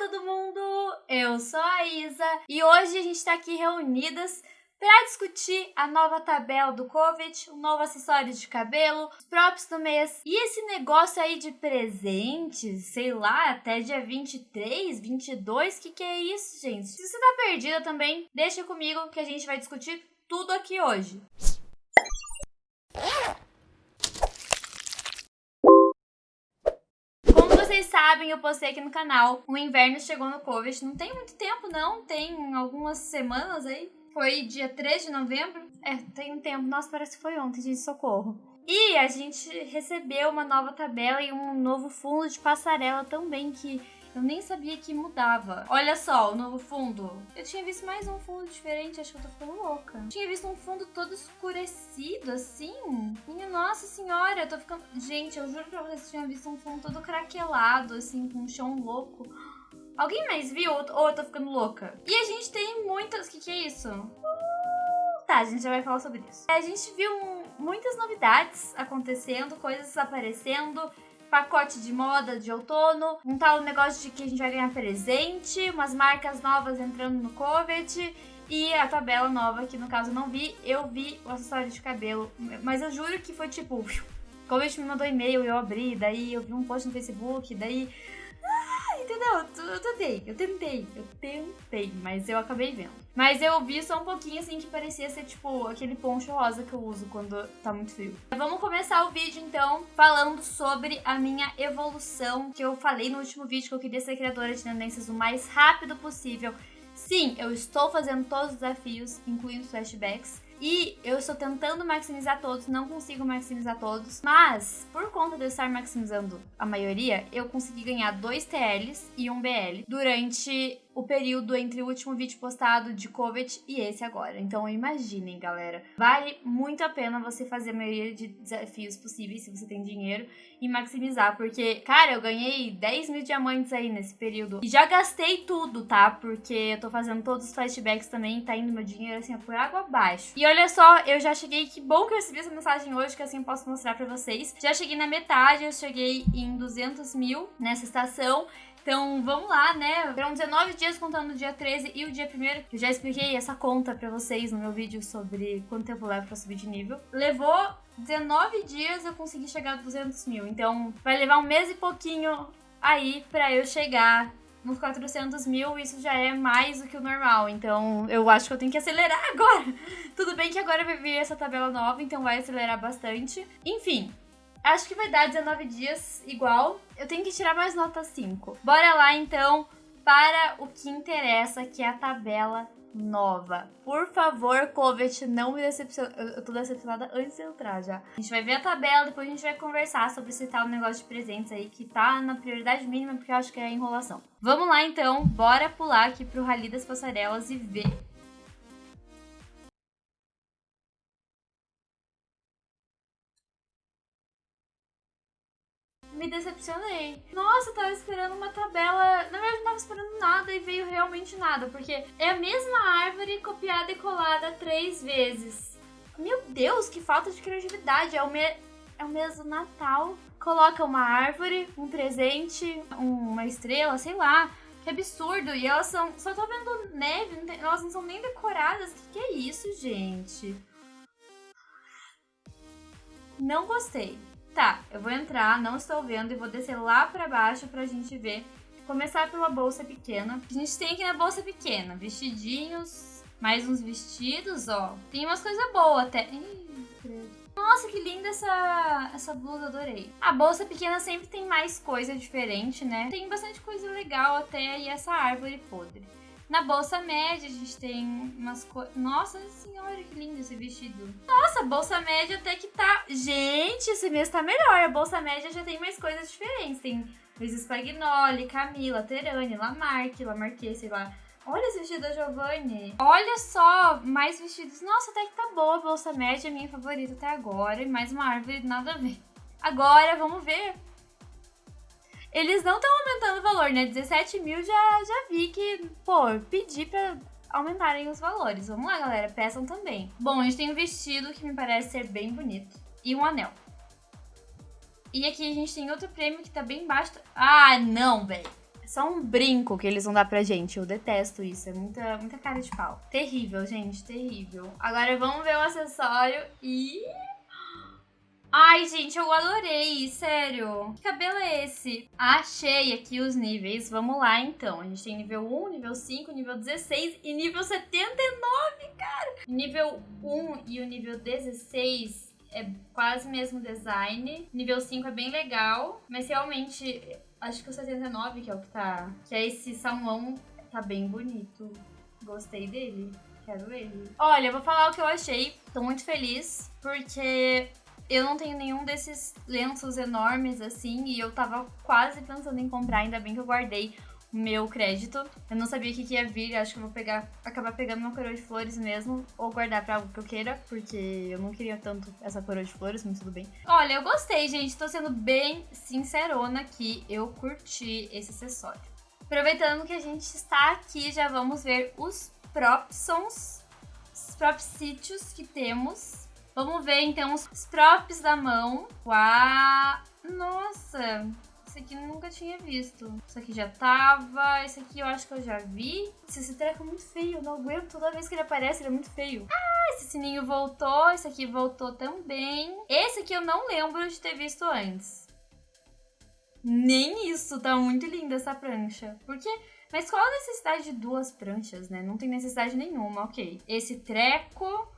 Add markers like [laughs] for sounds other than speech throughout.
todo mundo! Eu sou a Isa e hoje a gente está aqui reunidas para discutir a nova tabela do COVID, o novo acessório de cabelo, os props do mês e esse negócio aí de presentes, sei lá, até dia 23, 22, que que é isso, gente? Se você tá perdida também, deixa comigo que a gente vai discutir tudo aqui hoje. Vocês sabem, eu postei aqui no canal. O inverno chegou no Covid. Não tem muito tempo, não. Tem algumas semanas aí. Foi dia 3 de novembro. É, tem um tempo. Nossa, parece que foi ontem, gente. Socorro. E a gente recebeu uma nova tabela e um novo fundo de passarela também, que eu nem sabia que mudava. Olha só, o novo fundo. Eu tinha visto mais um fundo diferente, acho que eu tô ficando louca. Eu tinha visto um fundo todo escurecido, assim. Minha nossa senhora, eu tô ficando... Gente, eu juro pra vocês que eu tinha visto um fundo todo craquelado, assim, com um chão louco. Alguém mais viu ou eu tô ficando louca? E a gente tem muitas... O que que é isso? Tá, a gente já vai falar sobre isso. A gente viu muitas novidades acontecendo, coisas aparecendo pacote de moda de outono, um tal negócio de que a gente vai ganhar presente, umas marcas novas entrando no COVID e a tabela nova, que no caso eu não vi, eu vi o acessório de cabelo, mas eu juro que foi tipo, COVID me mandou e-mail, eu abri, daí eu vi um post no Facebook, daí entendeu? Eu tentei, eu tentei, eu tentei, mas eu acabei vendo. Mas eu vi só um pouquinho assim que parecia ser tipo aquele poncho rosa que eu uso quando tá muito frio. Vamos começar o vídeo então falando sobre a minha evolução que eu falei no último vídeo que eu queria ser criadora de tendências o mais rápido possível. Sim, eu estou fazendo todos os desafios, incluindo flashbacks. E eu estou tentando maximizar todos, não consigo maximizar todos. Mas, por conta de eu estar maximizando a maioria, eu consegui ganhar dois TLs e um BL durante o período entre o último vídeo postado de COVID e esse agora. Então imaginem, galera. Vale muito a pena você fazer a maioria de desafios possíveis, se você tem dinheiro, e maximizar. Porque, cara, eu ganhei 10 mil diamantes aí nesse período. E já gastei tudo, tá? Porque eu tô fazendo todos os flashbacks também, tá indo meu dinheiro assim, por água abaixo. E olha só, eu já cheguei, que bom que eu recebi essa mensagem hoje, que assim eu posso mostrar pra vocês. Já cheguei na metade, eu cheguei em 200 mil nessa estação. Então, vamos lá, né? Foram 19 dias contando o dia 13 e o dia 1 Eu já expliquei essa conta pra vocês no meu vídeo sobre quanto tempo leva pra subir de nível. Levou 19 dias eu consegui chegar a 200 mil. Então, vai levar um mês e pouquinho aí pra eu chegar nos 400 mil, isso já é mais do que o normal. Então, eu acho que eu tenho que acelerar [laughs] agora. Tudo bem que agora vai vir essa tabela nova, então vai acelerar bastante. Enfim, Acho que vai dar 19 dias igual. Eu tenho que tirar mais nota 5. Bora lá, então, para o que interessa, que é a tabela nova. Por favor, Covet, não me decepcione. Eu tô decepcionada antes de entrar já. A gente vai ver a tabela, depois a gente vai conversar sobre esse tal negócio de presentes aí que tá na prioridade mínima, porque eu acho que é enrolação. Vamos lá, então. Bora pular aqui pro Rally das Passarelas e ver me decepcionei. Nossa, eu tava esperando uma tabela. Na verdade, não tava esperando nada e veio realmente nada, porque é a mesma árvore copiada e colada três vezes. Meu Deus, que falta de criatividade. É o, me... é o Natal. Coloca uma árvore, um presente, uma estrela, sei lá. Que absurdo. E elas são. Só tô vendo neve, não tem... elas não são nem decoradas. Que que é isso, gente? Não gostei. Tá, eu vou entrar, não estou vendo, e vou descer lá pra baixo pra gente ver. Começar pela bolsa pequena. A gente tem aqui na bolsa pequena, vestidinhos, mais uns vestidos, ó. Tem umas coisas boas até. Ih, nossa, que linda essa, essa blusa, adorei. A bolsa pequena sempre tem mais coisa diferente, né? Tem bastante coisa legal até, e essa árvore podre. Na bolsa média, a gente tem umas coisas... Nossa senhora, que lindo esse vestido. Nossa, bolsa média até que tá... Gente, esse mês tá melhor. A bolsa média já tem mais coisas diferentes. Tem Luiz Spagnoli, Camila, Terani, Lamarck, Lamarque, sei lá. Olha esse vestido da Giovanni. Olha só, mais vestidos. Nossa, até que tá boa a bolsa média, minha favorita até agora. E mais uma árvore, nada a ver. Agora, vamos ver eles não estão aumentando o valor, né? 17 mil já, já vi que, pô, pedi pra aumentarem os valores. Vamos lá, galera, peçam também. Bom, a gente tem um vestido que me parece ser bem bonito e um anel. E aqui a gente tem outro prêmio que tá bem baixo. Ah, não, velho. só um brinco que eles vão dar pra gente. Eu detesto isso, é muita, muita cara de pau. Terrível, gente, terrível. Agora vamos ver o acessório e... Ai, gente, eu adorei, sério. Que cabelo é esse? Achei aqui os níveis. Vamos lá, então. A gente tem nível 1, nível 5, nível 16 e nível 79, cara. Nível 1 e o nível 16 é quase mesmo design. Nível 5 é bem legal, mas realmente acho que o 79 que é o que tá, que é esse salmão, tá bem bonito. Gostei dele. Quero ele. Olha, eu vou falar o que eu achei. Tô muito feliz, porque eu não tenho nenhum desses lenços enormes assim, e eu tava quase pensando em comprar, ainda bem que eu guardei meu crédito. Eu não sabia o que, que ia vir, acho que eu vou pegar, acabar pegando uma coroa de flores mesmo, ou guardar pra algo que eu queira, porque eu não queria tanto essa coroa de flores, mas tudo bem. Olha, eu gostei, gente, tô sendo bem sincerona aqui, eu curti esse acessório. Aproveitando que a gente está aqui, já vamos ver os propsons, os props sítios que temos. Vamos ver então os props da mão. Uau! Nossa! Esse aqui eu nunca tinha visto. Esse aqui já tava. Esse aqui eu acho que eu já vi. Esse treco é muito feio. Eu não aguento. Toda vez que ele aparece, ele é muito feio. Ah, esse sininho voltou. Esse aqui voltou também. Esse aqui eu não lembro de ter visto antes. Nem isso. Tá muito linda essa prancha. Porque... Mas qual a necessidade de duas pranchas, né? Não tem necessidade nenhuma, ok. Esse treco...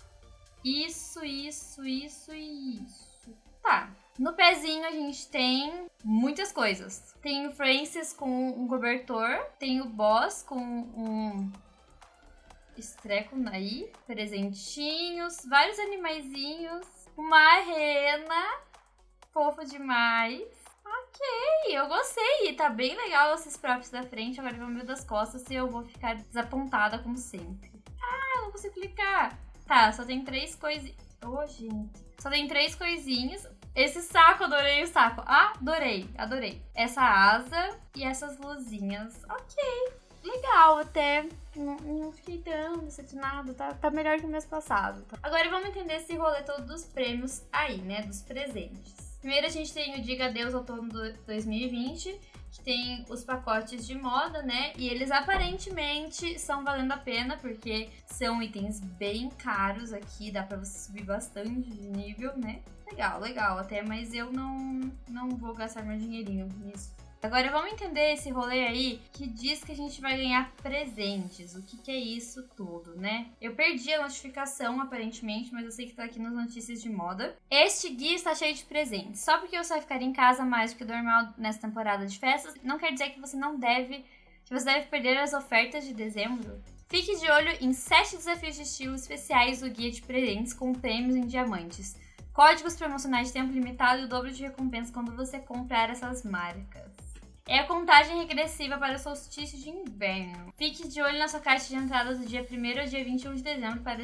Isso, isso, isso e isso. Tá. No pezinho a gente tem muitas coisas. Tem o Francis com um cobertor, tem o Boss com um estreco aí, presentinhos, vários animaizinhos, uma rena, fofo demais. Ok, eu gostei. Tá bem legal esses próprios da frente. Agora vamos ver das costas e eu vou ficar desapontada como sempre. Ah, não consigo clicar. Tá, só tem três coisinhas. Ô, oh, gente. Só tem três coisinhas. Esse saco, adorei o saco. Adorei, adorei. Essa asa e essas luzinhas. Ok, legal até. Não, não fiquei tão decepcionado, tá, tá melhor que o mês passado. Tá? Agora vamos entender esse rolê todo dos prêmios aí, né, dos presentes. Primeiro a gente tem o Diga Adeus Outono 2020, que tem os pacotes de moda, né? E eles aparentemente são valendo a pena, porque são itens bem caros aqui, dá pra você subir bastante de nível, né? Legal, legal até, mas eu não, não vou gastar meu dinheirinho nisso. Agora vamos entender esse rolê aí que diz que a gente vai ganhar presentes. O que, que é isso tudo, né? Eu perdi a notificação aparentemente, mas eu sei que tá aqui nas notícias de moda. Este guia está cheio de presentes. Só porque você vai ficar em casa mais do que normal nessa temporada de festas, não quer dizer que você não deve, que você deve perder as ofertas de dezembro. Fique de olho em 7 desafios de estilo especiais do guia de presentes com prêmios em diamantes. Códigos promocionais de tempo limitado e o dobro de recompensa quando você comprar essas marcas. É a contagem regressiva para o solstício de inverno. Fique de olho na sua caixa de entrada do dia 1 ao dia 21 de dezembro para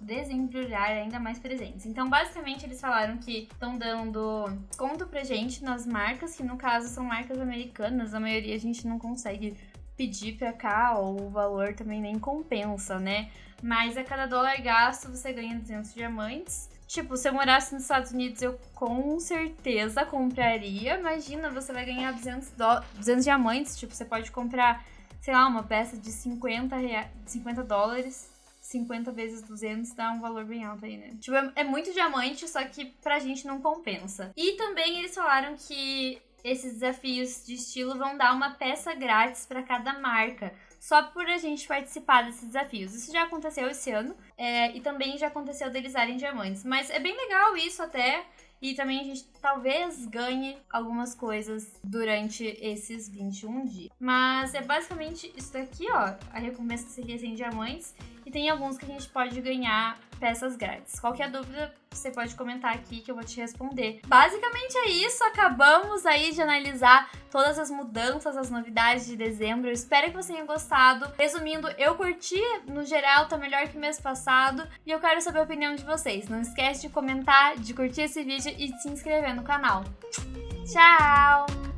desembrulhar ainda mais presentes. Então, basicamente, eles falaram que estão dando desconto pra gente nas marcas, que no caso são marcas americanas, a maioria a gente não consegue pedir pra cá, ou o valor também nem compensa, né? Mas a cada dólar gasto você ganha 200 diamantes. Tipo, se eu morasse nos Estados Unidos, eu com certeza compraria. Imagina, você vai ganhar 200, do... 200 diamantes. Tipo, você pode comprar, sei lá, uma peça de 50, rea... 50 dólares. 50 vezes 200 dá um valor bem alto aí, né? Tipo, é, é muito diamante, só que pra gente não compensa. E também eles falaram que esses desafios de estilo vão dar uma peça grátis para cada marca só por a gente participar desses desafios. Isso já aconteceu esse ano é, e também já aconteceu deles darem diamantes. Mas é bem legal isso até. E também a gente talvez ganhe algumas coisas durante esses 21 dias. Mas é basicamente isso daqui, ó. A recompensa seria 100 diamantes. E tem alguns que a gente pode ganhar peças grátis. Qualquer dúvida, você pode comentar aqui que eu vou te responder. Basicamente é isso, acabamos aí de analisar todas as mudanças, as novidades de dezembro. Espero que você tenha gostado. Resumindo, eu curti, no geral tá melhor que mês passado e eu quero saber a opinião de vocês. Não esquece de comentar, de curtir esse vídeo e de se inscrever no canal. Tchau!